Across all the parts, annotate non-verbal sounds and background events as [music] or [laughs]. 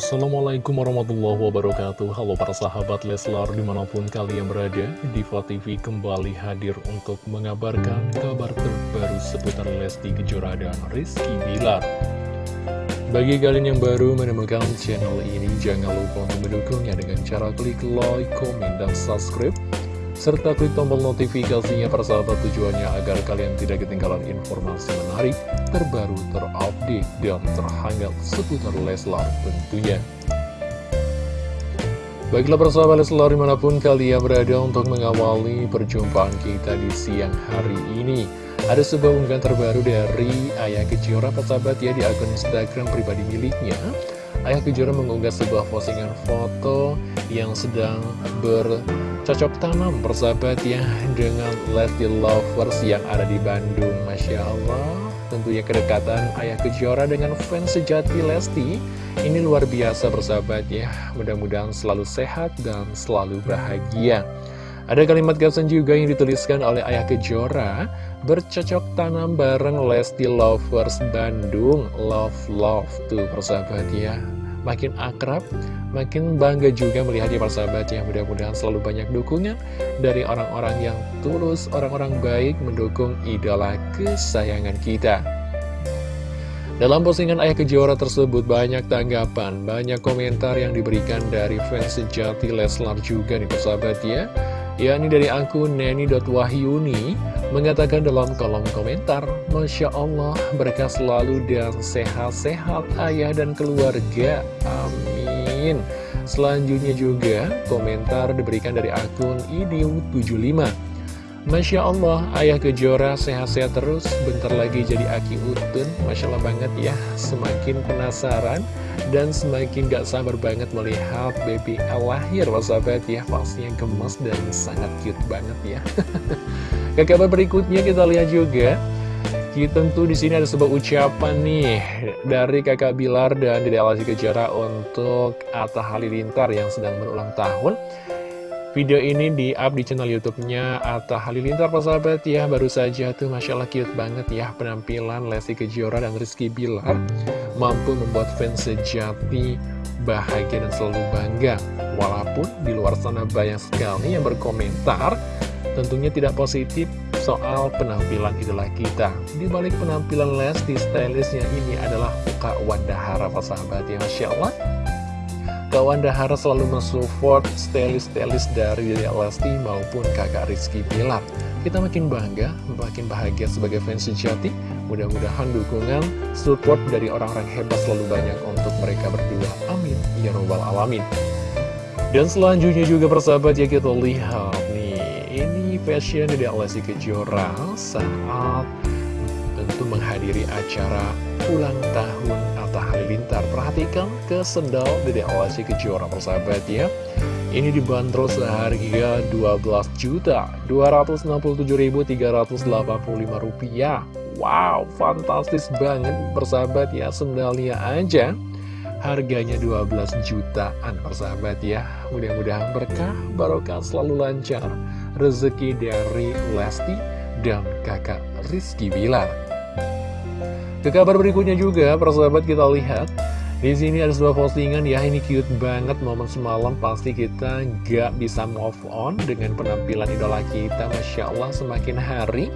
Assalamualaikum warahmatullahi wabarakatuh. Halo para sahabat Leslar di mana pun kalian berada Diva TV kembali hadir untuk mengabarkan kabar terbaru seputar Lesti Kejora dan Rizky Bilar. Bagi kalian yang baru menemukan channel ini Jangan lupa untuk mendukungnya dengan cara klik like, komen, dan subscribe serta klik tombol notifikasinya persahabat tujuannya agar kalian tidak ketinggalan informasi menarik, terbaru, terupdate, dan terhangat seputar Leslar tentunya. Baiklah persahabat Leslar di mana pun kalian berada untuk mengawali perjumpaan kita di siang hari ini. Ada sebuah unggahan terbaru dari Ayah Kejora persahabat ya di akun Instagram pribadi miliknya. Ayah Kejora mengunggah sebuah postingan foto yang sedang ber cocok tanam persahabat ya dengan Lesti Lovers yang ada di Bandung. Masya Allah. Tentunya kedekatan Ayah Kejora dengan fans sejati Lesti ini luar biasa persahabat ya mudah-mudahan selalu sehat dan selalu bahagia ada kalimat caption juga yang dituliskan oleh Ayah Kejora bercocok tanam bareng Lesti Lovers Bandung love love tuh persahabat ya makin akrab, makin bangga juga melihatnya persahabat yang mudah-mudahan selalu banyak dukungan dari orang-orang yang tulus, orang-orang baik mendukung idola kesayangan kita. Dalam postingan Ayah Kejora tersebut banyak tanggapan, banyak komentar yang diberikan dari fans sejati Leslar juga nih persahabat ya. Yakni dari akun neni.wahyuni mengatakan dalam kolom komentar, Masya Allah, berkah selalu dan sehat-sehat ayah dan keluarga. Amin. Selanjutnya juga, komentar diberikan dari akun IDU75. Masya Allah, ayah kejora sehat-sehat terus, bentar lagi jadi Aki Utun. Masya Allah banget ya, semakin penasaran dan semakin gak sabar banget melihat baby El lahir, sahabat ya. Pastinya gemes dan sangat cute banget ya. [laughs] Ke kabar berikutnya kita lihat juga kita tentu di sini ada sebuah ucapan nih dari kakak Bilar dan Dede Alasi Kejara untuk Atta Halilintar yang sedang berulang tahun. Video ini di-up di channel YouTube-nya Atta Halilintar persahabat ya Baru saja tuh Masya Allah cute banget ya Penampilan Lesti Kejora dan Rizky Bilar Mampu membuat fans sejati bahagia dan selalu bangga Walaupun di luar sana banyak sekali yang berkomentar tentunya tidak positif soal penampilan idola kita. Di balik penampilan Lesti, stylistnya ini adalah Kak Wanda Hara, sahabat ya Masya Allah. Kak Wanda Hara selalu mensupport stylist-stylist dari Lesti maupun kakak Rizky Bilar. Kita makin bangga, makin bahagia sebagai fans sejati. Mudah-mudahan dukungan, support dari orang-orang hebat selalu banyak untuk mereka berdua. Amin. Ya Rabbal Alamin. Dan selanjutnya juga persahabat ya kita lihat fashion dari Lesti Kejora saat tentu menghadiri acara ulang tahun Atta Halilintar. Perhatikan ke sendal dari Lesti Kejora persahabat ya. Ini dibanderol seharga 12 juta 267.385 rupiah. Wow, fantastis banget persahabat ya sendalnya aja. Harganya 12 jutaan persahabat ya Mudah-mudahan berkah, barokah selalu lancar rezeki dari Lesti dan kakak Rizky Bilar. Ke kabar berikutnya juga, persahabat kita lihat. Di sini ada sebuah postingan ya ini cute banget momen semalam pasti kita gak bisa move on dengan penampilan idola kita. Masya Allah semakin hari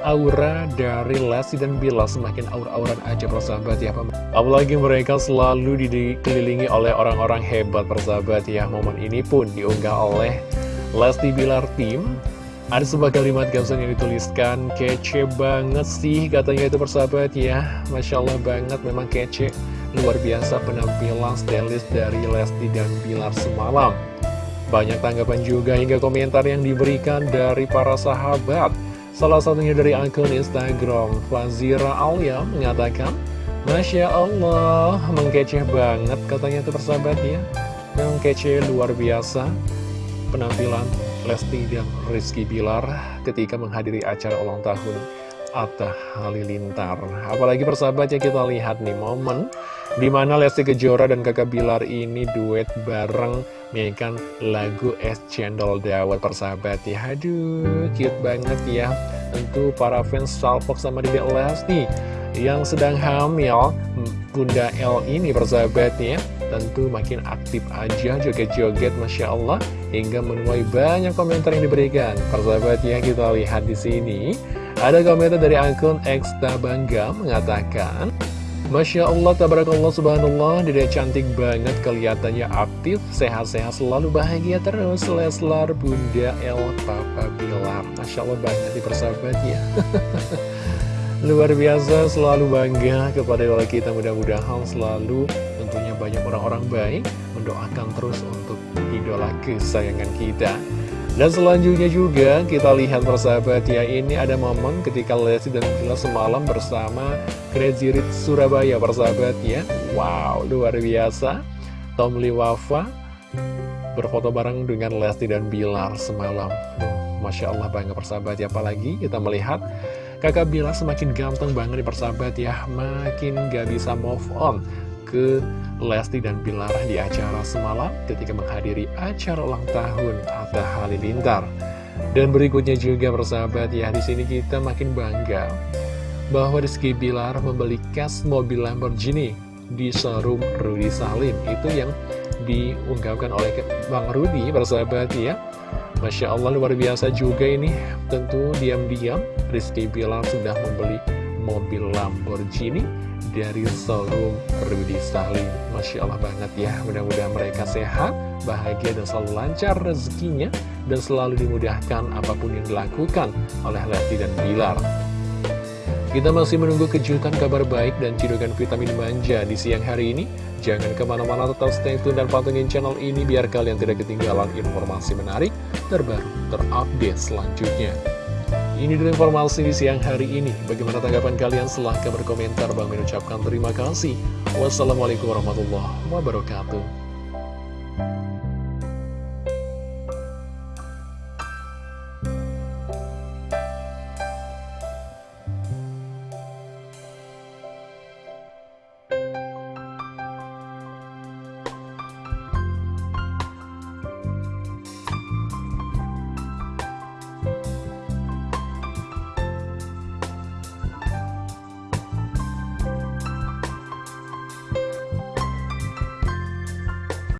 aura dari Lesti dan Bila semakin aur-auran aja persahabat ya apalagi mereka selalu dikelilingi oleh orang-orang hebat persahabat ya. Momen ini pun diunggah oleh Lesti Bilar Tim Ada sebuah kalimat caption yang dituliskan Kece banget sih katanya itu persahabat ya. Masya Allah banget memang kece. Luar biasa penampilan stylist dari Lesti dan Bilar semalam. Banyak tanggapan juga hingga komentar yang diberikan dari para sahabat. Salah satunya dari akun Instagram Fazira Alia mengatakan Masya Allah, mengkece banget katanya itu persahabat ya. Memang kece luar biasa penampilan Lesti dan Rizky Bilar ketika menghadiri acara ulang tahun Atta Halilintar. Apalagi persahabatnya kita lihat nih momen di mana Lesti Kejora dan kakak Bilar ini duet bareng menyanyikan lagu Es Cendol Dawet persahabat ya. Aduh, cute banget ya. Tentu para fans Salfok sama Dedek Lesti yang sedang hamil Bunda L ini persahabatnya tentu makin aktif aja joget-joget Masya Allah hingga menuai banyak komentar yang diberikan persahabatnya kita lihat di sini ada komentar dari akun Eksta Bangga mengatakan Masya Allah, tabarakallah, subhanallah, dia cantik banget, kelihatannya aktif, sehat-sehat, selalu bahagia terus, Leslar, Bunda, El, Papa, Bilar. Masya Allah banget di persahabatnya. [laughs] Luar biasa, selalu bangga kepada idola kita, mudah-mudahan selalu tentunya banyak orang-orang baik, mendoakan terus untuk idola kesayangan kita. Dan selanjutnya juga kita lihat persahabat ya ini ada momen ketika Lesti dan Bila semalam bersama Crazy Rich Surabaya persahabat ya. Wow luar biasa. Tom Lee Wafa berfoto bareng dengan Lesti dan Bilar semalam. Masya Allah bangga persahabat ya. Apalagi kita melihat kakak Bilar semakin ganteng banget di persahabat ya. Makin gak bisa move on ke Lesti dan Bilar di acara semalam ketika menghadiri acara ulang tahun Atta Halilintar. Dan berikutnya juga persahabat ya, di sini kita makin bangga bahwa Rizky Bilar membeli cash mobil Lamborghini di showroom Rudy Salim. Itu yang diungkapkan oleh Bang Rudy persahabat ya. Masya Allah luar biasa juga ini Tentu diam-diam Rizky Bilar sudah membeli mobil Lamborghini dari showroom Rudy Salim Masya Allah banget ya. Mudah-mudahan mereka sehat, bahagia dan selalu lancar rezekinya Dan selalu dimudahkan apa pun yang dilakukan oleh Lesti dan Bilar. Kita masih menunggu kejutan kabar baik dan cidukan vitamin manja di siang hari ini. Jangan ke mana-mana tetap stay tune dan pantengin channel ini Biar kalian tidak ketinggalan informasi menarik, terbaru, terupdate selanjutnya ini dulu informasi di siang hari ini. Bagaimana tanggapan kalian? Silahkan berkomentar. Bang mengucapkan terima kasih. Wassalamualaikum warahmatullahi wabarakatuh.